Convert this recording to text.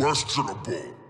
questionable.